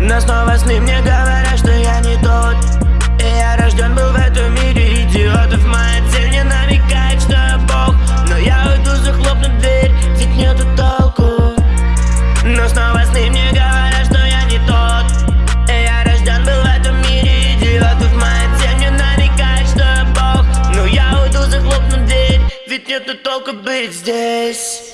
Но снова сны мне говорят, что я не тот. И я рожден был в этом мире идиотов Моя цель не намекает, что я бог. Но я уйду, захлопну дверь, ведь нету толку. Но снова сны мне говорят, что я не тот. И я рожден был в этом мире идиотов Моя цель не намекает, что я бог. Но я уйду, захлопну дверь, ведь нету толку быть здесь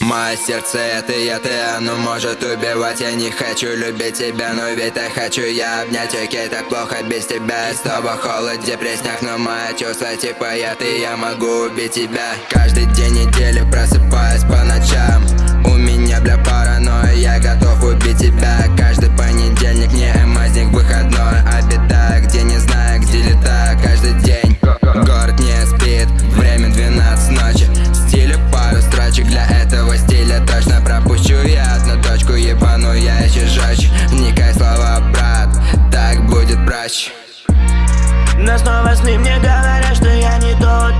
Мое сердце это я, ты, оно может убивать. Я не хочу любить тебя, но ведь так хочу я обнять. Окей, так плохо без тебя, с тобой холод, депрессняк Но мои чувства типа я, ты, я могу убить тебя. Каждый день недели просыпаюсь по ночам. У меня, бля, паранойя, я готов убить тебя Но снова сны мне говорят, что я не тот.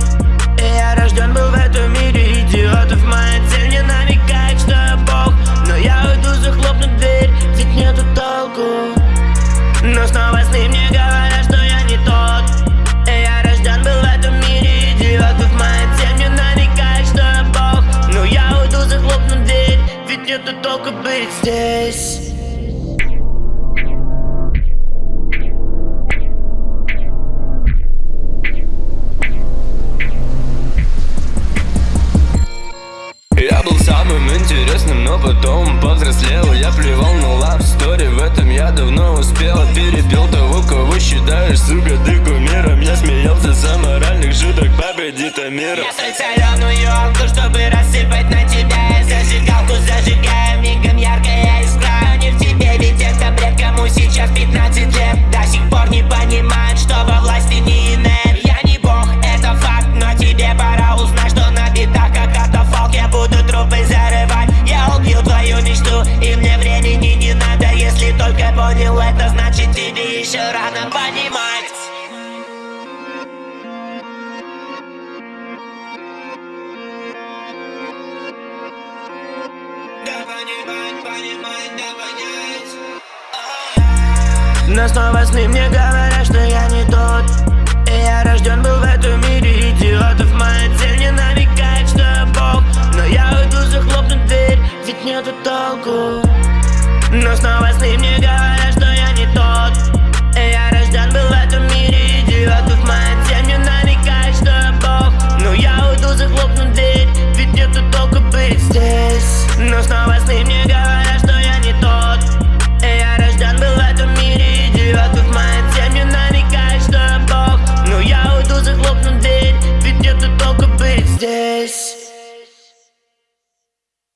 И я рожден был в этом мире идиотов Моя цель не намекает, что я бог. Но я уйду, захлопну дверь, ведь нету толку. Но снова интересным, но потом повзрослел. Я плевал на лав стори, в этом я давно успел. Перепел того, кого считаешь, сука, ты кумиром Я смеялся с аморальных шуток, погоди мира. Я соленую елку, чтобы рассыпать понимать, снова сны мне говорят, что